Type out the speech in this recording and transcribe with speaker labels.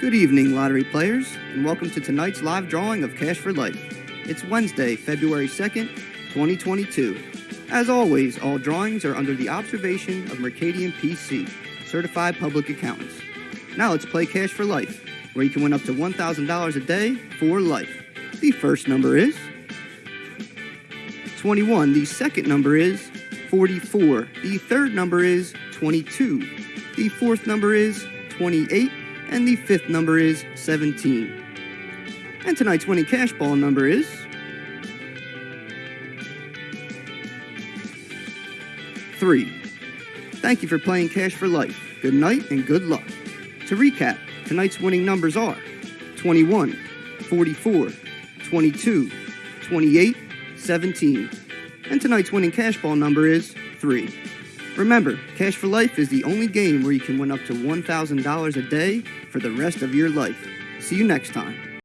Speaker 1: Good evening, lottery players, and welcome to tonight's live drawing of Cash for Life. It's Wednesday, February 2nd, 2022. As always, all drawings are under the observation of Mercadien PC, certified public accountants. Now let's play Cash for Life, where you can win up to $1,000 a day for life. The first number is 21. The second number is 44. The third number is 22. The fourth number is 28 and the fifth number is 17. And tonight's winning cash ball number is 3. Thank you for playing Cash for Life. Good night and good luck. To recap, tonight's winning numbers are 21, 44, 22, 28, 17. And tonight's winning cash ball number is 3. Remember, Cash for Life is the only game where you can win up to $1,000 a day for the rest of your life. See you next time.